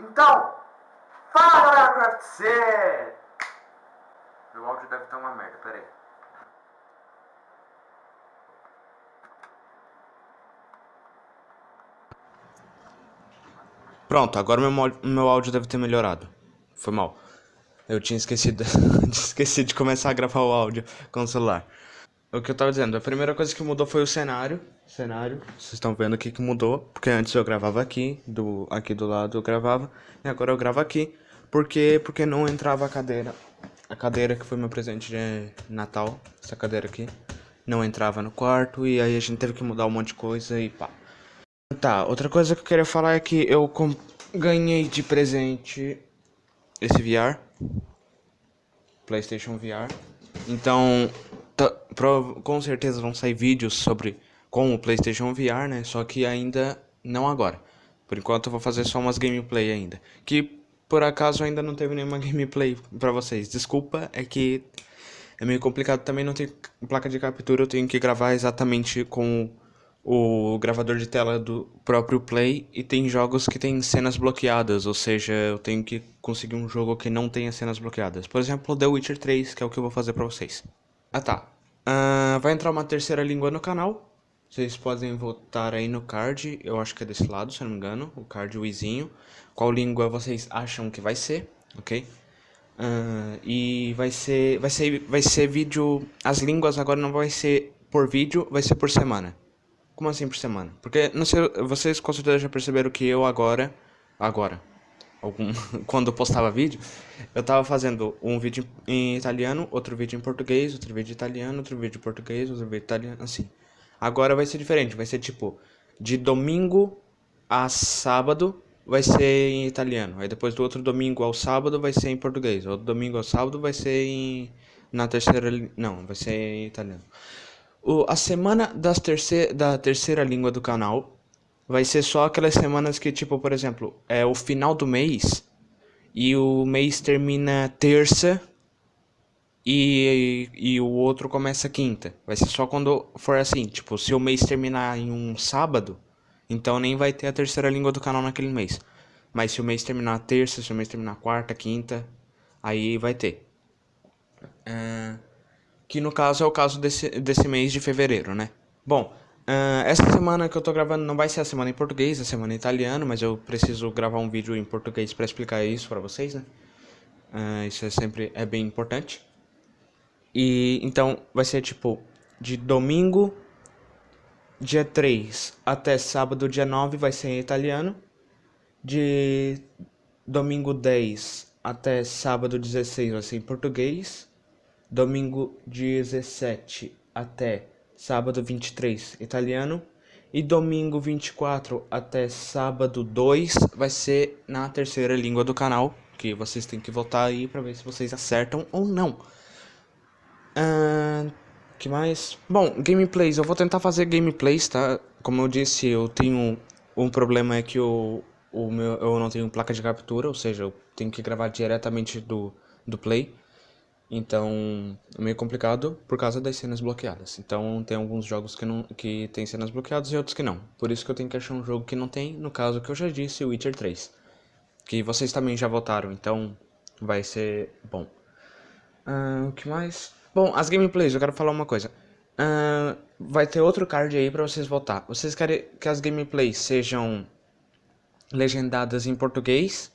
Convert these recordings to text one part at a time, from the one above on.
Então, fala galera do UFC! Meu áudio deve estar uma merda, pera aí. Pronto, agora meu, meu áudio deve ter melhorado. Foi mal. Eu tinha esquecido, esqueci de começar a gravar o áudio com o celular. O que eu tava dizendo, a primeira coisa que mudou foi o cenário. Cenário, vocês estão vendo aqui que mudou, porque antes eu gravava aqui, do aqui do lado eu gravava, e agora eu gravo aqui, porque porque não entrava a cadeira. A cadeira que foi meu presente de Natal, essa cadeira aqui, não entrava no quarto e aí a gente teve que mudar um monte de coisa e pá. Tá, outra coisa que eu queria falar é que eu ganhei de presente esse VR, PlayStation VR. Então, com certeza vão sair vídeos sobre com o PlayStation VR, né? Só que ainda não agora. Por enquanto eu vou fazer só umas gameplay ainda. Que por acaso ainda não teve nenhuma gameplay para vocês. Desculpa, é que é meio complicado também não ter placa de captura, eu tenho que gravar exatamente com o gravador de tela do próprio Play e tem jogos que tem cenas bloqueadas, ou seja, eu tenho que conseguir um jogo que não tenha cenas bloqueadas. Por exemplo, The Witcher 3, que é o que eu vou fazer para vocês. Ah tá. Uh, vai entrar uma terceira língua no canal. Vocês podem votar aí no card. Eu acho que é desse lado, se eu não me engano. O card Wizinho. Qual língua vocês acham que vai ser, ok? Uh, e vai ser, vai ser, vai ser vídeo. As línguas agora não vai ser por vídeo, vai ser por semana. Como assim por semana? Porque não sei, vocês com certeza já perceberam que eu agora, agora, algum, quando eu postava vídeo, eu tava fazendo um vídeo em italiano, outro vídeo em português, outro vídeo em italiano, outro vídeo em português, outro vídeo em italiano, assim. Agora vai ser diferente, vai ser tipo, de domingo a sábado vai ser em italiano, aí depois do outro domingo ao sábado vai ser em português, outro domingo ao sábado vai ser em... na terceira... não, vai ser em italiano. O, a semana das terceira, da terceira língua do canal vai ser só aquelas semanas que, tipo, por exemplo, é o final do mês e o mês termina terça e, e, o outro começa quinta. Vai ser só quando for assim, tipo, se o mês terminar em um sábado, então nem vai ter a terceira língua do canal naquele mês. Mas se o mês terminar terça, se o mês terminar quarta, quinta, aí vai ter. Uh, que no caso é o caso desse, desse mês de fevereiro, né? Bom, Uh, essa semana que eu tô gravando não vai ser a semana em português, a semana em italiano, mas eu preciso gravar um vídeo em português para explicar isso para vocês, né? Uh, isso é sempre é bem importante. E então vai ser tipo de domingo dia 3 até sábado dia 9 vai ser em italiano. De domingo 10 até sábado 16 vai ser em português. Domingo 17 até sábado 23, italiano. E domingo 24 até sábado 2 vai ser na terceira língua do canal, que vocês têm que votar aí para ver se vocês acertam ou não. Uh, que mais? Bom, gameplays, eu vou tentar fazer gameplays, tá? Como eu disse, eu tenho um problema é que o, o meu, eu não tenho placa de captura, ou seja, eu tenho que gravar diretamente do, do Play. Então, é meio complicado por causa das cenas bloqueadas. Então, tem alguns jogos que, não, que tem cenas bloqueadas e outros que não. Por isso que eu tenho que achar um jogo que não tem, no caso que eu já disse, Witcher 3. Que vocês também já votaram, então vai ser bom. Uh, o que mais? Bom, as gameplays, eu quero falar uma coisa. Uh, vai ter outro card aí pra vocês votar. Vocês querem que as gameplays sejam legendadas em português?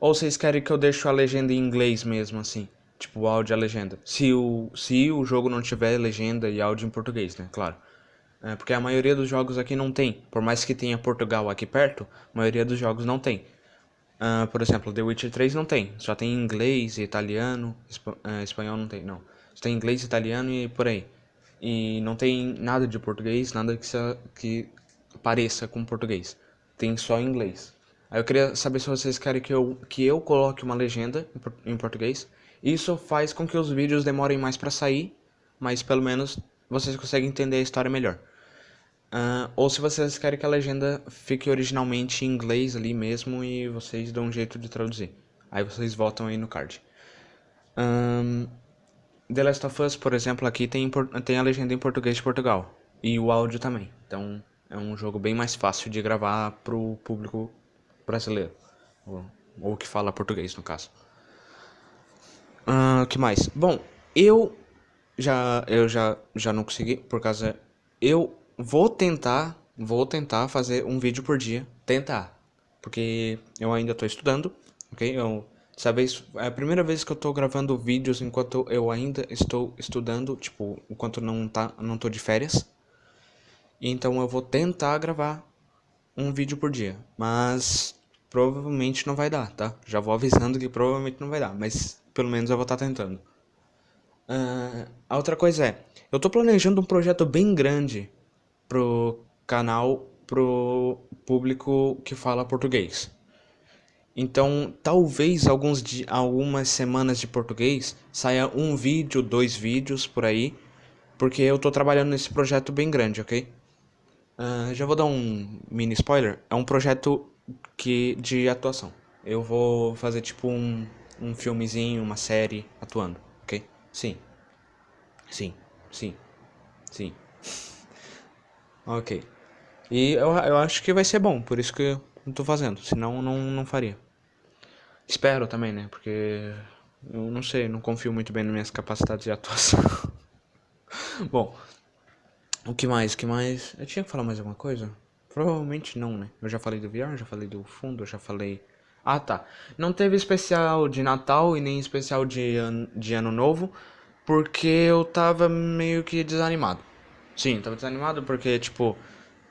Ou vocês querem que eu deixe a legenda em inglês mesmo, assim? Tipo, o áudio e a legenda. Se o, se o jogo não tiver legenda e áudio em português, né? Claro. É, porque a maioria dos jogos aqui não tem. Por mais que tenha Portugal aqui perto, a maioria dos jogos não tem. Uh, por exemplo, The Witcher 3 não tem. Só tem inglês, italiano, uh, espanhol não tem, não. Só tem inglês, italiano e por aí. E não tem nada de português, nada que, que pareça com português. Tem só inglês. Aí eu queria saber se vocês querem que eu, que eu coloque uma legenda em, em português isso faz com que os vídeos demorem mais para sair, mas pelo menos vocês conseguem entender a história melhor. Uh, ou se vocês querem que a legenda fique originalmente em inglês ali mesmo e vocês dão um jeito de traduzir. Aí vocês votam aí no card. Um, The Last of Us, por exemplo, aqui tem, tem a legenda em português de Portugal. E o áudio também. Então é um jogo bem mais fácil de gravar pro público brasileiro. Ou, ou que fala português, no caso. O uh, que mais? Bom, eu já eu já já não consegui por causa eu vou tentar vou tentar fazer um vídeo por dia. Tentar porque eu ainda estou estudando ok? Eu dessa vez é a primeira vez que eu estou gravando vídeos enquanto eu ainda estou estudando tipo enquanto não tá não tô de férias. Então eu vou tentar gravar um vídeo por dia mas provavelmente não vai dar tá já vou avisando que provavelmente não vai dar mas pelo menos eu vou estar tá tentando Uh, a outra coisa é, eu tô planejando um projeto bem grande pro canal, pro público que fala português. Então, talvez alguns algumas semanas de português saia um vídeo, dois vídeos por aí, porque eu tô trabalhando nesse projeto bem grande, ok? Uh, já vou dar um mini spoiler. É um projeto que de atuação. Eu vou fazer tipo um, um filmezinho, uma série atuando, ok? Sim. Sim. Sim. Sim. ok. E eu, eu acho que vai ser bom, por isso que eu tô fazendo. Senão não, não faria. Espero também, né? Porque eu não sei, não confio muito bem nas minhas capacidades de atuação. bom, o que mais? O que mais? Eu tinha que falar mais alguma coisa? Provavelmente não, né? Eu já falei do VR, já falei do fundo, já falei ah, tá. Não teve especial de Natal e nem especial de, an de Ano Novo, porque eu tava meio que desanimado. Sim, tava desanimado porque, tipo,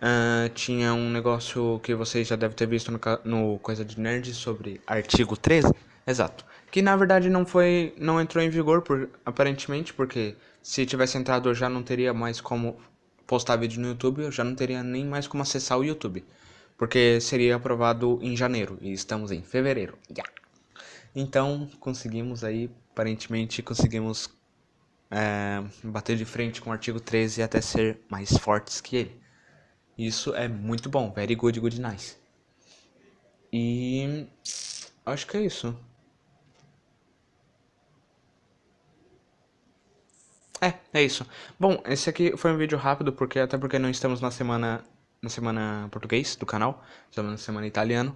uh, tinha um negócio que vocês já devem ter visto no, no Coisa de Nerd sobre artigo 13. Exato. Que na verdade não foi. não entrou em vigor, por, aparentemente, porque se tivesse entrado eu já não teria mais como postar vídeo no YouTube, eu já não teria nem mais como acessar o YouTube porque seria aprovado em janeiro e estamos em fevereiro. Yeah. Então conseguimos aí, aparentemente conseguimos é, bater de frente com o artigo 13 e até ser mais fortes que ele. Isso é muito bom, very good, good, nice. E acho que é isso. É, é isso. Bom, esse aqui foi um vídeo rápido, porque até porque não estamos na semana na semana português do canal, estamos na semana italiano.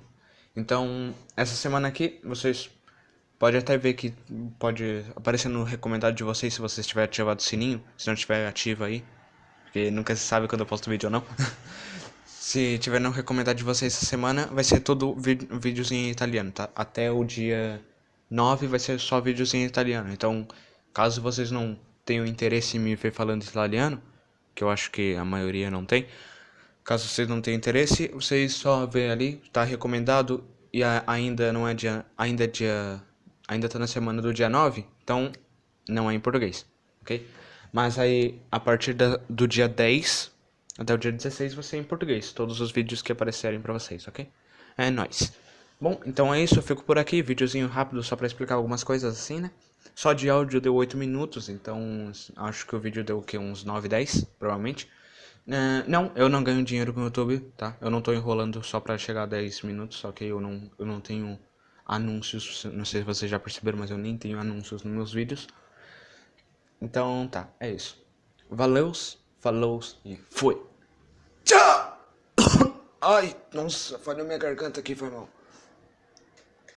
Então, essa semana aqui, vocês podem até ver que pode aparecer no recomendado de vocês se vocês tiverem ativado o sininho, se não tiver ativo aí, porque nunca se sabe quando eu posto vídeo ou não. se tiver no recomendado de vocês essa semana, vai ser todo vídeos em italiano, tá? Até o dia 9 vai ser só vídeos em italiano. Então, caso vocês não tenham interesse em me ver falando italiano, que eu acho que a maioria não tem, Caso vocês não tenham interesse, vocês só vê ali, tá recomendado e ainda não é dia, ainda é dia, ainda tá na semana do dia 9, então não é em português, ok? Mas aí, a partir da, do dia 10 até o dia 16 vai ser em português, todos os vídeos que aparecerem pra vocês, ok? É nóis. Bom, então é isso, eu fico por aqui, videozinho rápido só pra explicar algumas coisas assim, né? Só de áudio deu 8 minutos, então acho que o vídeo deu o que, uns 9, 10, provavelmente. Uh, não, eu não ganho dinheiro com o YouTube, tá? Eu não tô enrolando só pra chegar a 10 minutos, só que eu não, eu não tenho anúncios, não sei se vocês já perceberam, mas eu nem tenho anúncios nos meus vídeos. Então tá, é isso. Valeus, falou e fui. Tchau! Ai, nossa, falhou minha garganta aqui, foi mal.